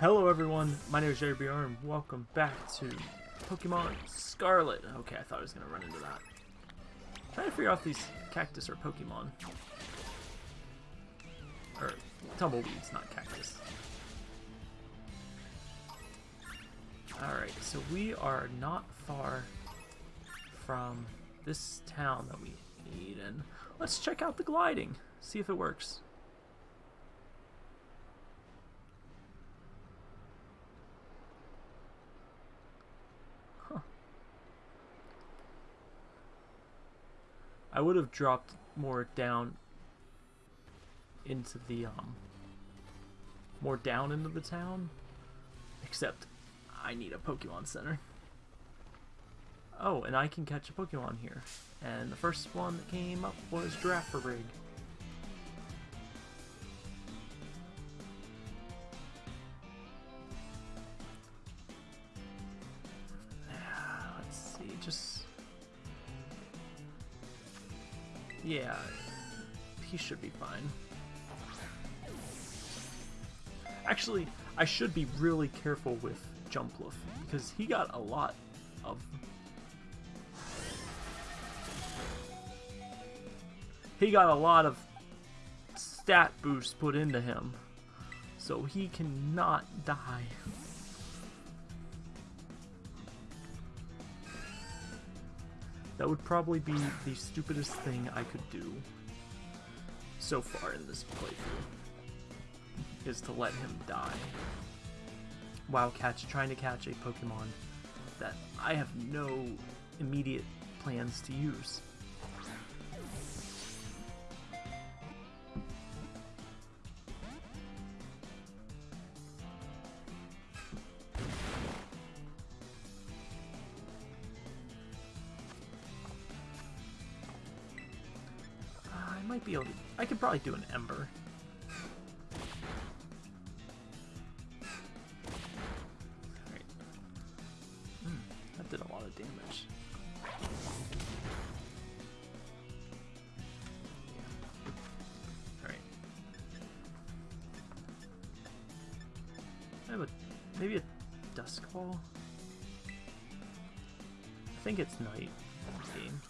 Hello everyone, my name is Jerry BR and welcome back to Pokemon Scarlet. Okay, I thought I was going to run into that. trying to figure out these cactus are Pokemon. Or tumbleweeds, not cactus. Alright, so we are not far from this town that we need, and let's check out the gliding, see if it works. I would have dropped more down into the, um, more down into the town, except I need a Pokemon Center. Oh, and I can catch a Pokemon here. And the first one that came up was Girafarig. Let's see, just... Yeah, he should be fine. Actually, I should be really careful with Jumpluff, because he got a lot of... He got a lot of stat boosts put into him, so he cannot die. That would probably be the stupidest thing I could do so far in this playthrough, is to let him die while catch trying to catch a Pokemon that I have no immediate plans to use. Might be able to... I could probably do an Ember. Hmm, that did a lot of damage. Alright. I have a... maybe a? I think it's night game.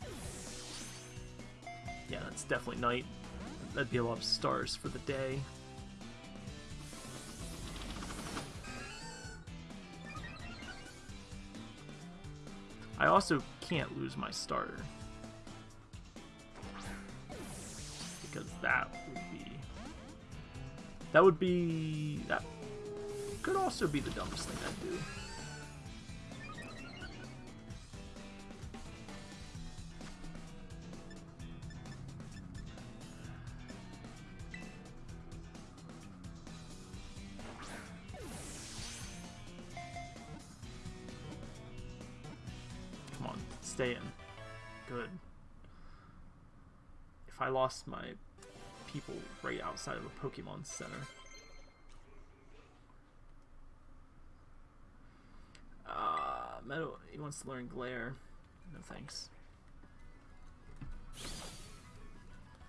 That's definitely night. That'd be a lot of stars for the day. I also can't lose my starter. Because that would be... That would be... That could also be the dumbest thing I'd do. Lost my people right outside of a Pokemon Center. Uh, Meadow, he wants to learn Glare. No thanks.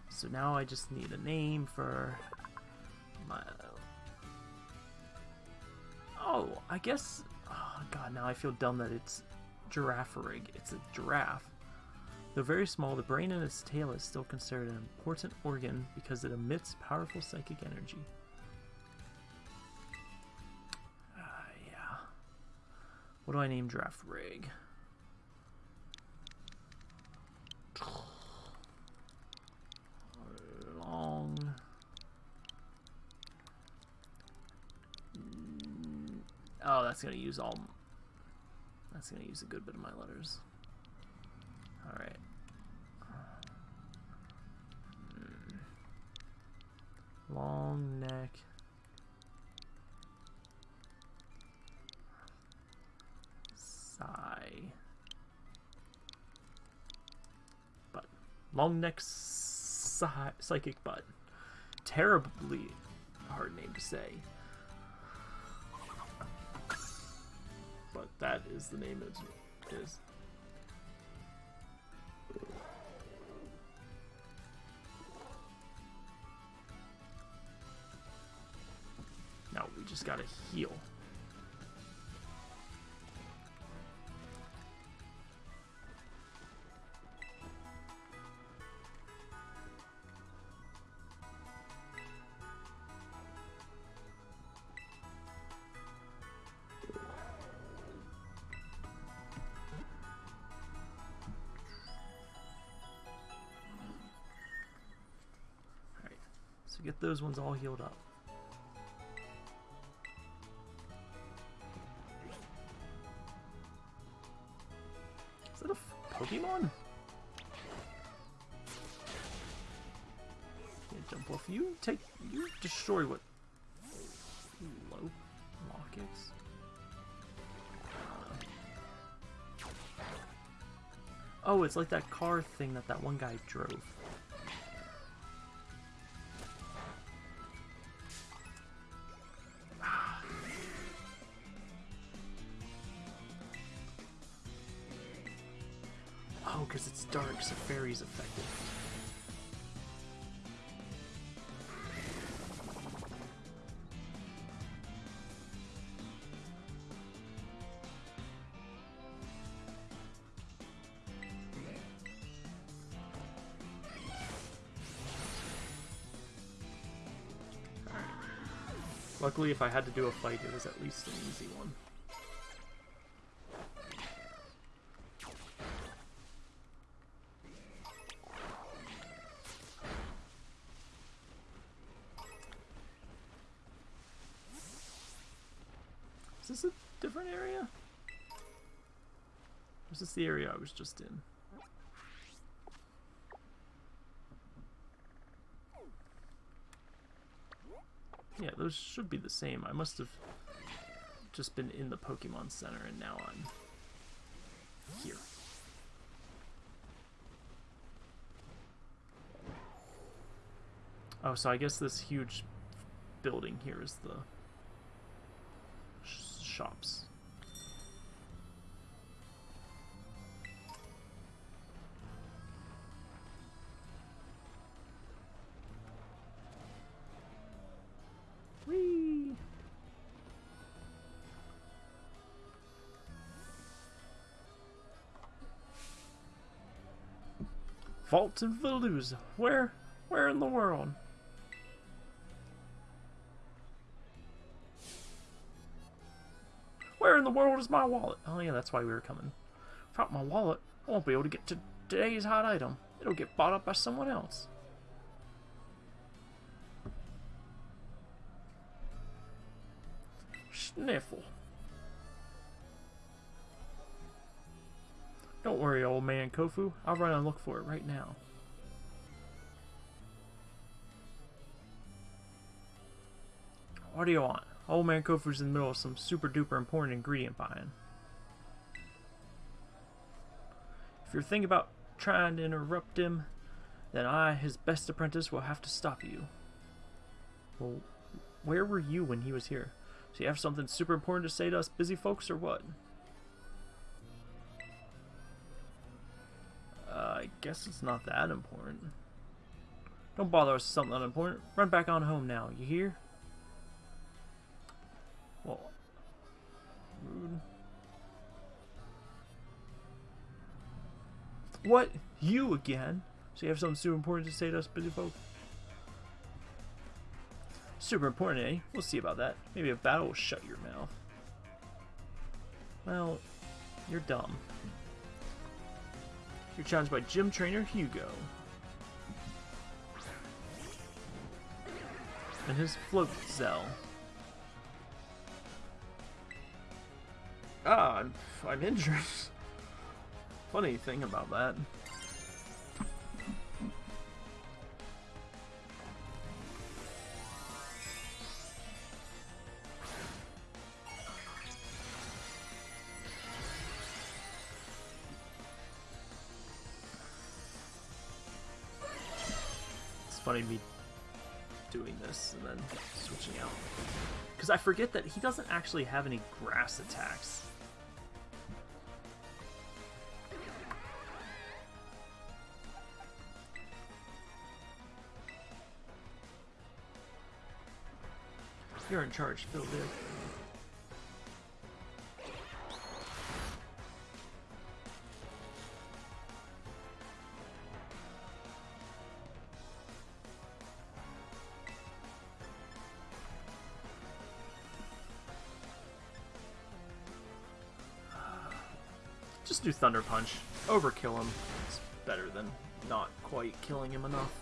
So now I just need a name for my... Oh, I guess... Oh god, now I feel dumb that it's Girafarig. It's a giraffe. Though very small, the brain in its tail is still considered an important organ because it emits powerful psychic energy. Uh, yeah. What do I name Girafarig? Long. Oh, that's gonna use all that's going to use a good bit of my letters. Alright. Long neck. Sigh. Butt. Long neck sigh psychic butt. Terribly hard name to say. but that is the name it is. Now we just gotta heal. Get those ones all healed up. It's like that car thing that that one guy drove. Oh, because it's dark, so fairy's effective. Luckily, if I had to do a fight, it was at least an easy one. Is this a different area? Or is this the area I was just in? Yeah, those should be the same. I must have just been in the Pokemon Center and now I'm here. Oh, so I guess this huge building here is the sh shops. Vault and Veluza. Where? Where in the world? Where in the world is my wallet? Oh yeah, that's why we were coming. Without my wallet, I won't be able to get to today's hot item. It'll get bought up by someone else. Sniffle. Don't worry, old man Kofu. I'll run and look for it right now. What do you want? Old man Kofu's in the middle of some super duper important ingredient buying. If you're thinking about trying to interrupt him, then I, his best apprentice, will have to stop you. Well, where were you when he was here? So you have something super important to say to us busy folks, or what? Guess it's not that important. Don't bother us with something unimportant. Run back on home now, you hear? Well, rude. What? You again? So you have something super important to say to us busy folks? Super important, eh? We'll see about that. Maybe a battle will shut your mouth. Well, you're dumb. You're challenged by gym trainer Hugo. And his float Zell. Ah, I'm, I'm injured. Funny thing about that. It's funny me doing this and then switching out. Because I forget that he doesn't actually have any grass attacks. You're in charge, Phil Dick. Thunder Punch. Overkill him. It's better than not quite killing him enough.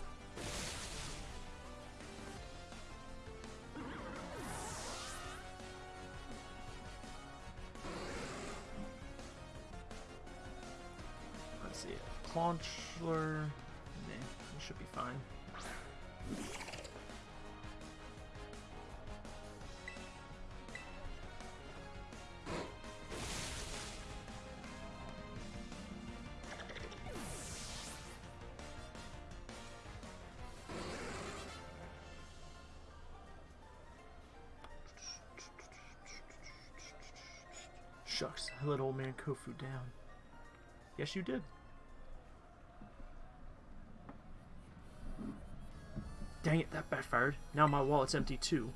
Shucks, I let old man Kofu down. Yes, you did. Dang it, that backfired. Now my wallet's empty too.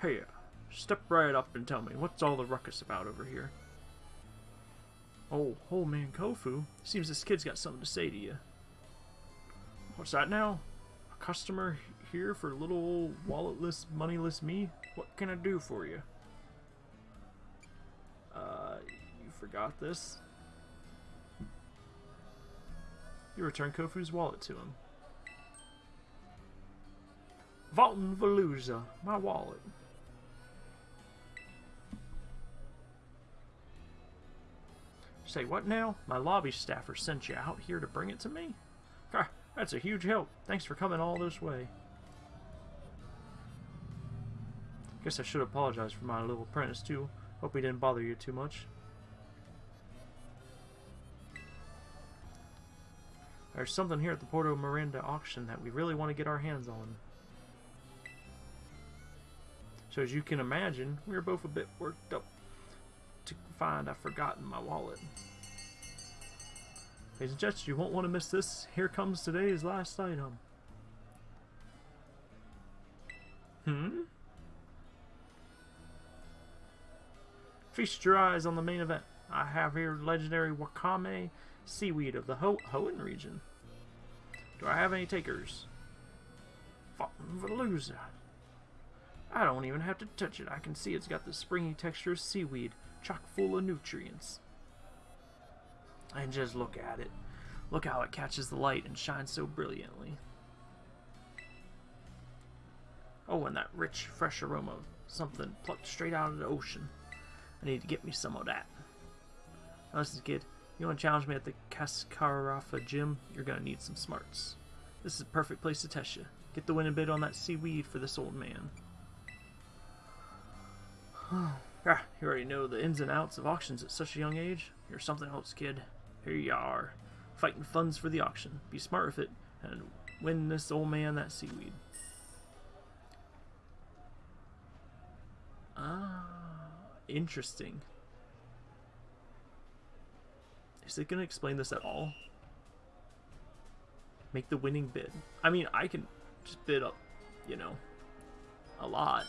Hey, uh, step right up and tell me, what's all the ruckus about over here? Oh, old man Kofu. Seems this kid's got something to say to you. What's that now? A customer here for little walletless, moneyless me? What can I do for you? Forgot this? You return Kofu's wallet to him. Valton Veluza, my wallet. Say what now? My lobby staffer sent you out here to bring it to me? Ah, that's a huge help. Thanks for coming all this way. Guess I should apologize for my little apprentice too. Hope he didn't bother you too much. There's something here at the Porto Marinada auction that we really want to get our hands on. So as you can imagine, we are both a bit worked up to find I've forgotten my wallet. Ladies and gents, you won't want to miss this. Here comes today's last item. Hmm? Feast your eyes on the main event. I have here legendary Wakame seaweed of the Ho Hoenn region. Do I have any takers? Veluza. I don't even have to touch it. I can see it's got the springy texture of seaweed, chock full of nutrients. And just look at it. Look how it catches the light and shines so brilliantly. Oh, and that rich, fresh aroma. Of something plucked straight out of the ocean. I need to get me some of that. Now listen, kid. You want to challenge me at the Cascarrafa gym? You're going to need some smarts. This is a perfect place to test you. Get the winning bid on that seaweed for this old man. ah, you already know the ins and outs of auctions at such a young age. You're something else, kid. Here you are, fighting funds for the auction. Be smart with it, and win this old man that seaweed. Ah, interesting. Is it going to explain this at all? Make the winning bid. I mean, I can just bid up, you know, a lot.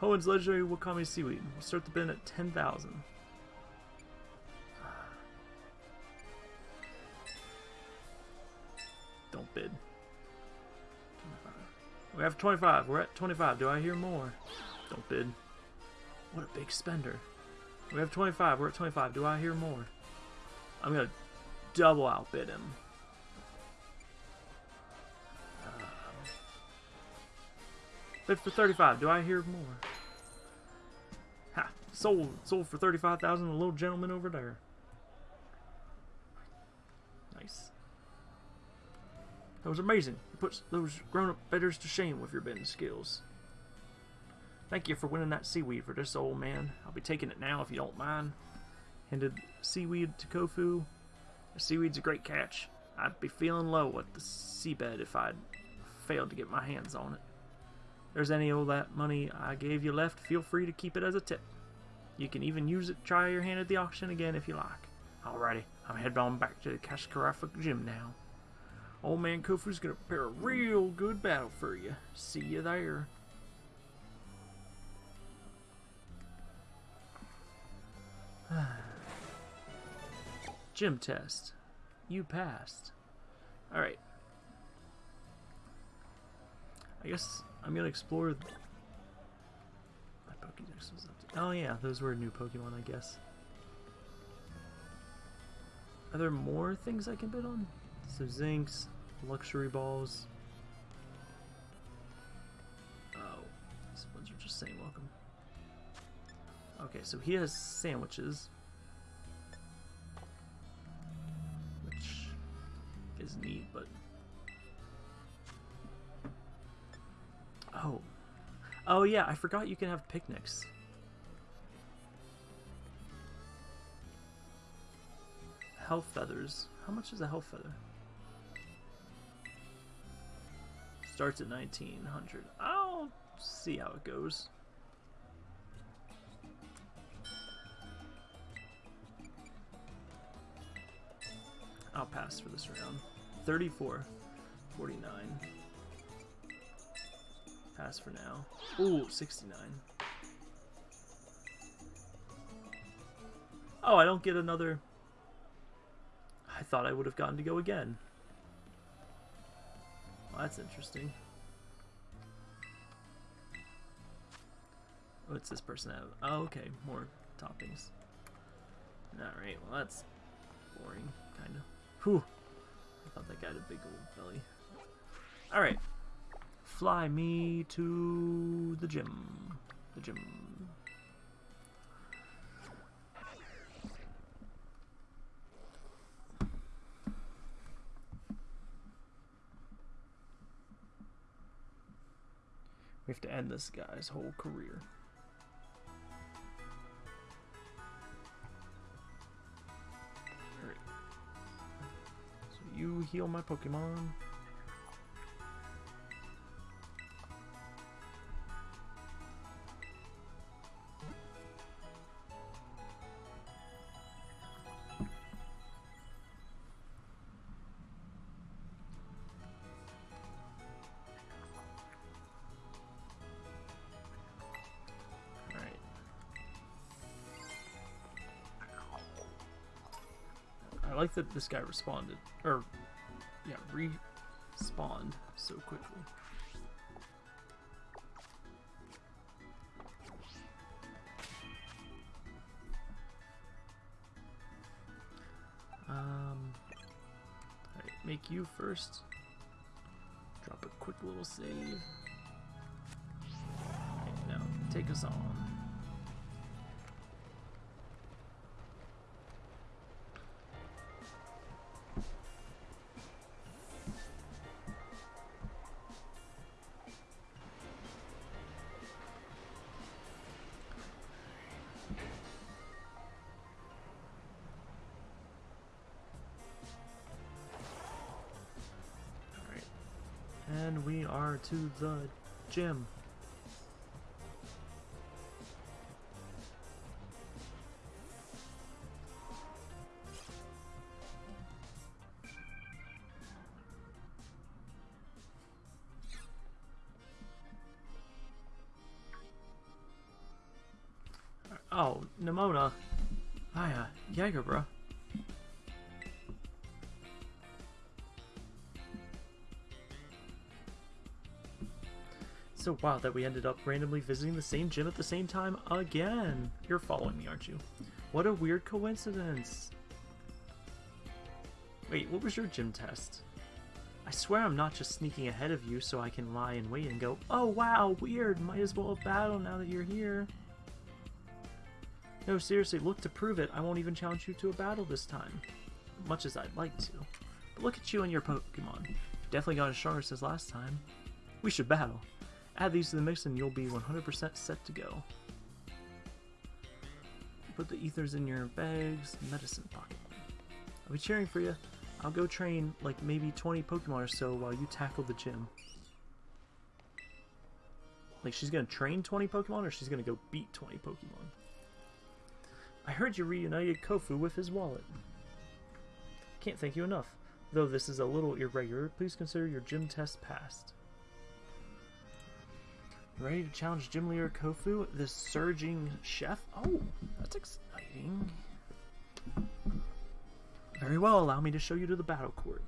Hoenn's legendary Wakame Seaweed. We'll start the bid at 10,000. Don't bid. We have 25. We're at 25. Do I hear more? Don't bid. What a big spender. We have 25. We're at 25. Do I hear more? I'm going to double outbid him. Um, bid for 35. Do I hear more? Ha! Sold. Sold for 35,000 a little gentleman over there. Nice. That was amazing. You put those grown-up bidders to shame with your bidding skills. Thank you for winning that seaweed for this old man. I'll be taking it now if you don't mind. Handed seaweed to Kofu. The seaweed's a great catch. I'd be feeling low at the seabed if I'd failed to get my hands on it. If there's any of that money I gave you left, feel free to keep it as a tip. You can even use it try your hand at the auction again if you like. Alrighty, I'm heading on back to the Cascarrafa gym now. Old man Kofu's gonna prepare a real good battle for you. See you there. Gym test. You passed. Alright. I guess I'm gonna explore... My Pokédex was to... Oh yeah, those were new Pokemon, I guess. Are there more things I can bid on? So Zincs, luxury balls. Oh, these ones are just saying welcome. Okay, so he has sandwiches. Which is neat, but... Oh. Oh yeah, I forgot you can have picnics. Health feathers. How much is a health feather? Starts at 1900. I'll see how it goes. Pass for this round. 34. 49. Pass for now. Ooh, 69. Oh, I don't get another... I thought I would have gotten to go again. Well, that's interesting. What's this person have? Oh, okay, more toppings. Alright, well that's boring, kind of. Whew. I thought that guy had a big old belly. Alright. Fly me to the gym. The gym. We have to end this guy's whole career. Heal my Pokemon. I like that this guy responded. Or, yeah, respawned so quickly. Um, alright, make you first. Drop a quick little save. Now take us on. To the gym. So wild that we ended up randomly visiting the same gym at the same time again. You're following me, aren't you? What a weird coincidence. Wait, what was your gym test? I swear I'm not just sneaking ahead of you so I can lie in wait and go, oh wow, weird, might as well battle now that you're here. No, seriously, look to prove it. I won't even challenge you to a battle this time. Much as I'd like to. But look at you and your Pokemon. You've definitely gotten stronger since last time. We should battle. Add these to the mix and you'll be 100% set to go. Put the ethers in your bags, medicine pocket. I'll be cheering for you. I'll go train like maybe 20 Pokemon or so while you tackle the gym. Like she's gonna train 20 Pokemon or she's gonna go beat 20 Pokemon? I heard you reunited Kofu with his wallet. Can't thank you enough. Though this is a little irregular, please consider your gym test passed. Ready to challenge gym leader Kofu, the surging chef? Oh, that's exciting. Very well, allow me to show you to the battle court.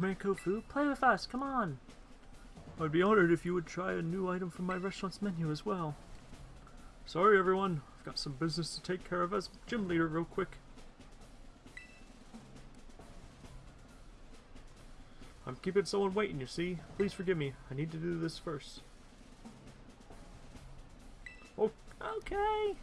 Man Kofu, play with us, come on. I'd be honored if you would try a new item from my restaurant's menu as well. Sorry everyone, I've got some business to take care of as gym leader real quick. I'm keeping someone waiting, you see. Please forgive me. I need to do this first. Oh, okay.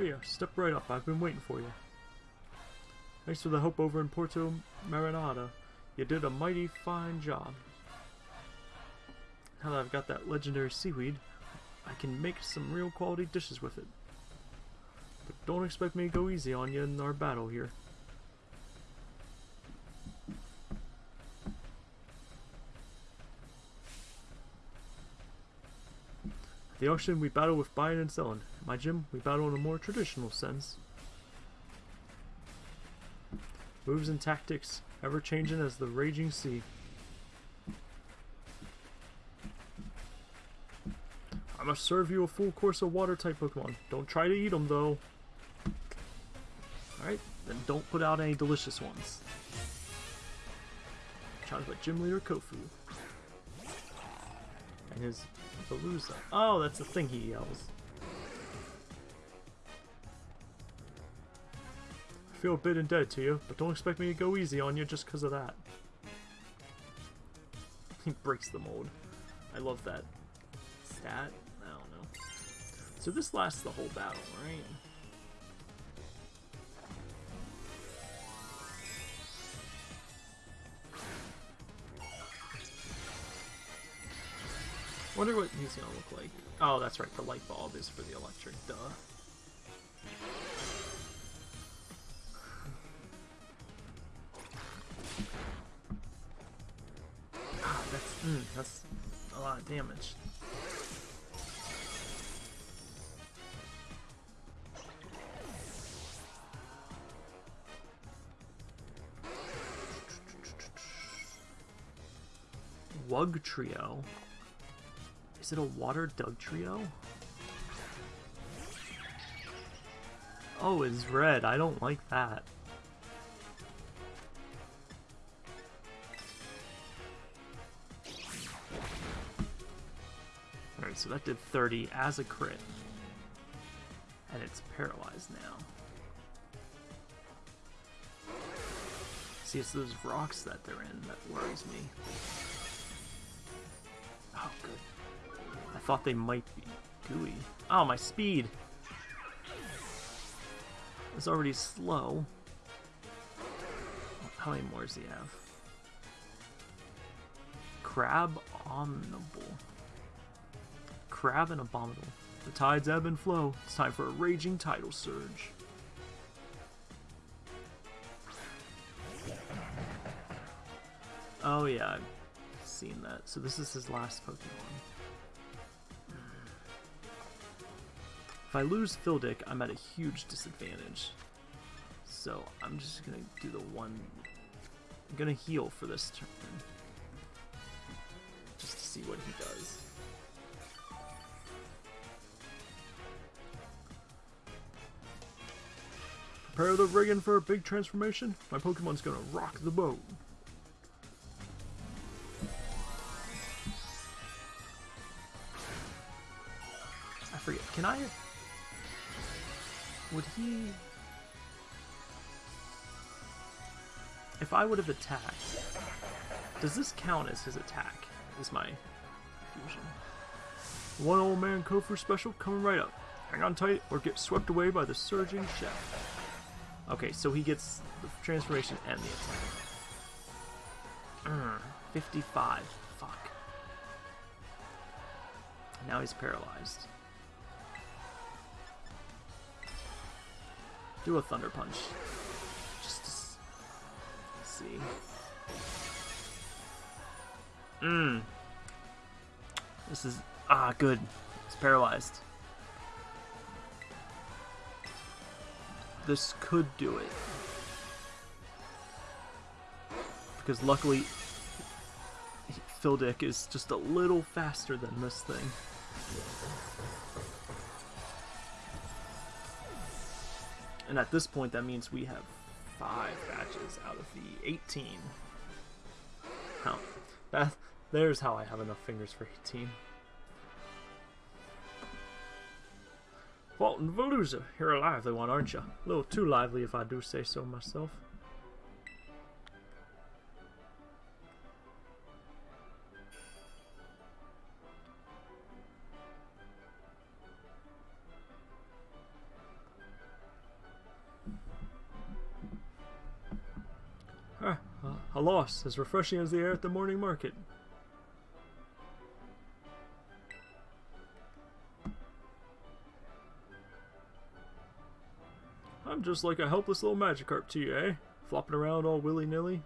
Here, step right up. I've been waiting for you. Thanks for the help over in Porto Marinada. You did a mighty fine job. Now that I've got that legendary seaweed, I can make some real quality dishes with it. But don't expect me to go easy on you in our battle here. The auction, we battle with buying and selling. At my gym, we battle in a more traditional sense. Moves and tactics, ever changing as the raging sea. I must serve you a full course of water type Pokemon. Don't try to eat them though. Alright, then don't put out any delicious ones. By Gym Leader Kofu. And his Veluza. Oh, that's the thing he yells. I feel a bit indebted to you, but don't expect me to go easy on you just because of that. He breaks the mold. I love that stat. I don't know. So this lasts the whole battle, right? Wonder what he's gonna look like. Oh, that's right, the light bulb is for the electric, duh. Ah, that's, mm, that's a lot of damage. Wugtrio. Is it a water dug trio? Oh, it's red. I don't like that. Alright, so that did 30 as a crit. And it's paralyzed now. See, it's those rocks that they're in that worries me. Thought they might be gooey. Oh, my speed! It's already slow. How many more does he have? Crab Omnibble. Crab and Abominable. The tides ebb and flow. It's time for a raging tidal surge. Oh yeah, I've seen that. So this is his last Pokemon. If I lose Fildic, I'm at a huge disadvantage. So I'm just gonna do the one... I'm gonna heal for this turn. Just to see what he does. Prepare the rigging for a big transformation. My Pokemon's gonna rock the boat. I forget. Can I... Would he... If I would have attacked... Does this count as his attack? Is my fusion. One old man Kofu special coming right up. Hang on tight or get swept away by the surging chef. Okay, so he gets the transformation and the attack. Mm, 55. Fuck. Now he's paralyzed. Do a Thunder Punch. Just to see. Mmm. This is... Ah, good. It's paralyzed. This could do it. Because luckily, Phildick is just a little faster than this thing. And at this point, that means we have five badges out of the 18. How? That, there's how I have enough fingers for 18. Walton Veluza, you're a lively one, aren't you? A little too lively if I do say so myself. A as refreshing as the air at the morning market. I'm just like a helpless little Magikarp to you, eh? Flopping around all willy-nilly.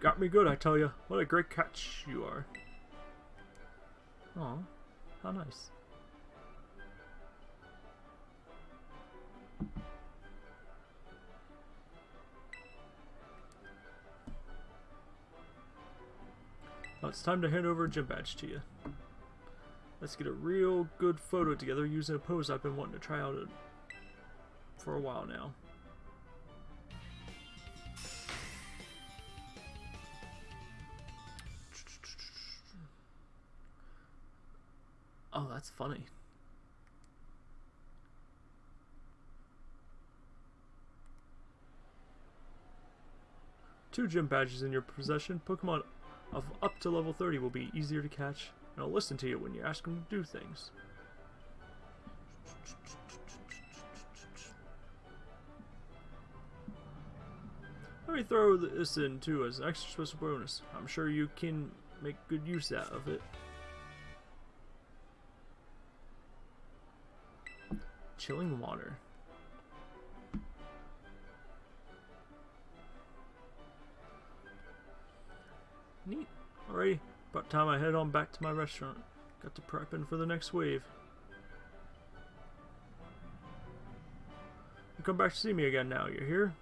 Got me good, I tell you. What a great catch you are. Aw, how nice. It's time to hand over a gym badge to you. Let's get a real good photo together using a pose I've been wanting to try out for a while now. Oh, that's funny. Two gym badges in your possession. Pokemon of up to level 30 will be easier to catch, and I'll listen to you when you ask them to do things. Let me throw this in too as an extra special bonus. I'm sure you can make good use out of it. Chilling water. Neat. Alrighty, about time I head on back to my restaurant. Got to prepping for the next wave. You come back to see me again now, you hear?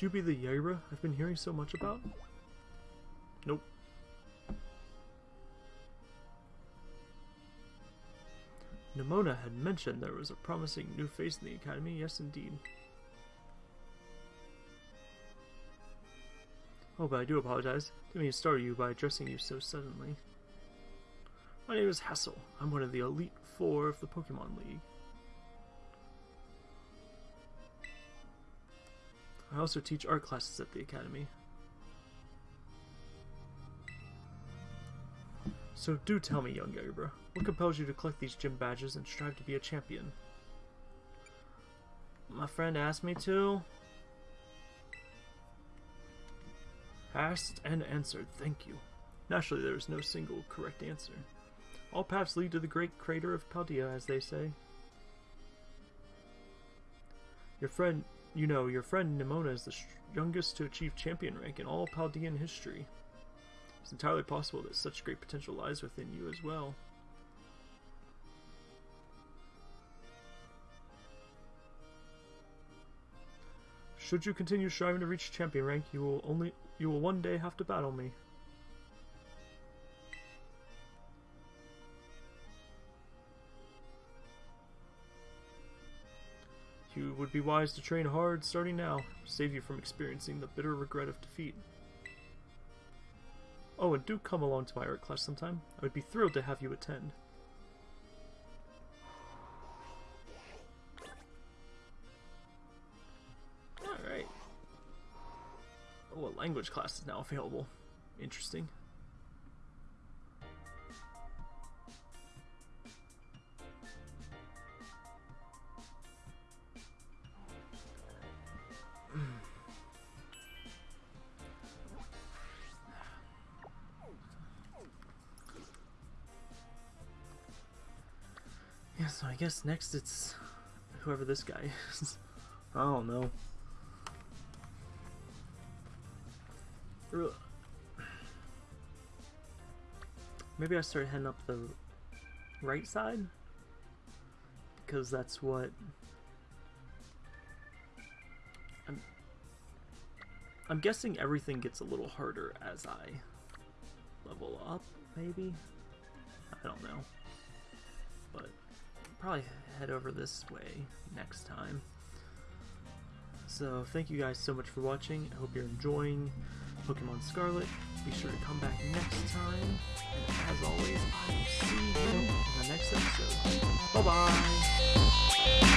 You be the Yaira I've been hearing so much about? Nope. Nemona had mentioned there was a promising new face in the academy, yes indeed. Oh, but I do apologize. Didn't mean to startle you by addressing you so suddenly. My name is Hassel. I'm one of the Elite Four of the Pokemon League. I also teach art classes at the academy. So do tell me, young Yagura, what compels you to collect these gym badges and strive to be a champion? My friend asked me to. Asked and answered, thank you. Naturally, there is no single correct answer. All paths lead to the great crater of Paldea, as they say. Your friend, you know, your friend Nemona is the youngest to achieve champion rank in all Paldean history. It's entirely possible that such great potential lies within you as well. Should you continue striving to reach champion rank, you will only you will one day have to battle me. You would be wise to train hard starting now, to save you from experiencing the bitter regret of defeat. Oh, and do come along to my art class sometime. I would be thrilled to have you attend. Alright. Oh, a language class is now available. Interesting. Guess next it's whoever this guy is. I don't know. Maybe I start heading up the right side? Because that's what... I'm, I'm guessing everything gets a little harder as I level up, maybe? I don't know. But probably head over this way next time. So thank you guys so much for watching. I hope you're enjoying Pokemon Scarlet. Be sure to come back next time. And as always, I will see you in the next episode. Bye-bye!